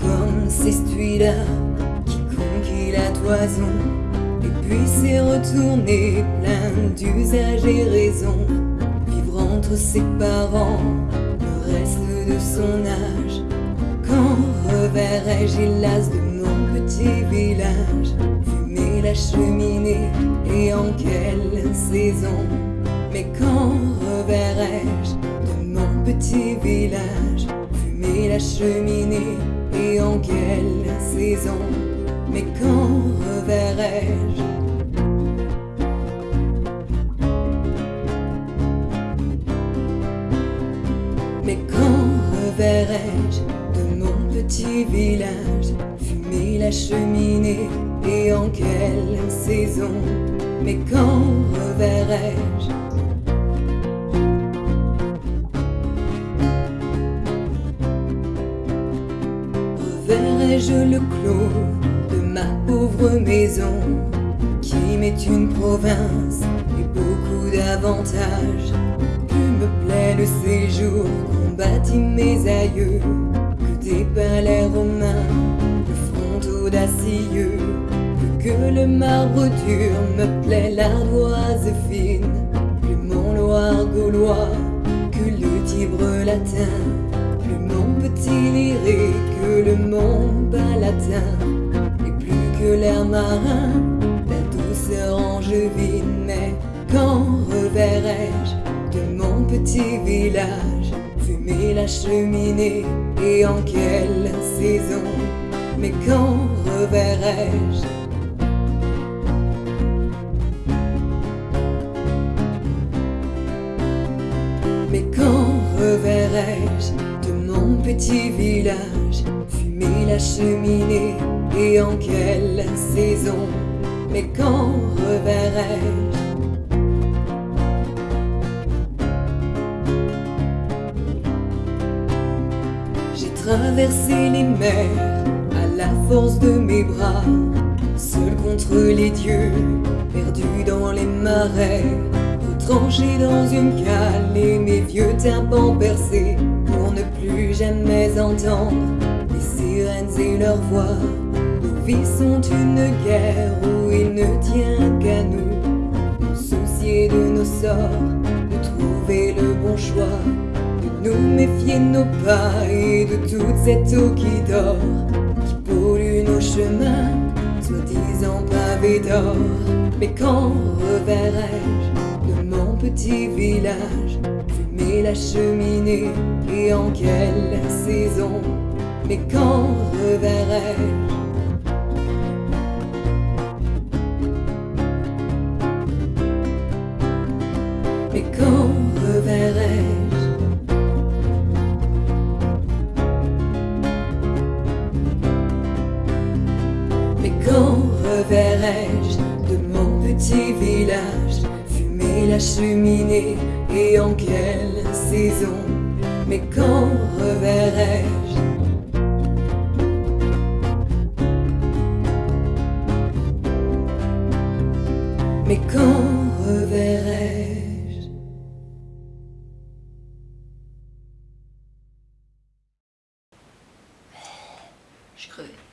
Comme c'est celui-là qui conquit la toison. Et puis s'est retourné plein d'usages et raisons Vivre entre ses parents le reste de son âge. Quand reverrai-je hélas de mon petit village? Fumer la cheminée et en quelle saison? Mais quand reverrai-je de mon petit village? La cheminée et en quelle saison. Mais quand reverrai-je? Mais quand reverrai-je de mon petit village? Fumer la cheminée et en quelle saison. Mais quand reverrai-je Reverrai-je le clos de ma pauvre maison Qui m'est une province et beaucoup d'avantages. Que me plaît le séjour qu'ont bâti mes aïeux Que des palais romains, le front audacieux. Plus que le marbre dur me plaît l'ardoise fine Plus mon Loire gaulois. Que le Tibre latin Plus mon petit lyrique que le mont palatin Et plus que l'air marin, la douceur angevine. Mais quand reverrai-je de mon petit village? Fumer la cheminée et en quelle saison? Mais quand reverrai-je petit village Fumer la cheminée et en quelle saison Mais quand reverrai-je? J'ai traversé les mers à la force de mes bras Seul contre les dieux, perdu dans les marais Retranché dans une cale et mes vieux tympans percés plus jamais entendre les sirènes et leurs voix. Nos vies sont une guerre où il ne tient qu'à nous. Nous soucier de nos sorts, de trouver le bon choix. De nous méfier nos pas et de toute cette eau qui dort Qui pollue nos chemins, soi-disant pavés d'or. Mais quand reverrai-je de mon petit village La cheminée et en quelle saison Mais quand reverrai-je? Mais quand reverrai-je? Mais quand reverrai-je? La cheminée et en quelle saison Mais quand reverrai-je? Mais quand reverrai-je? Je crevais.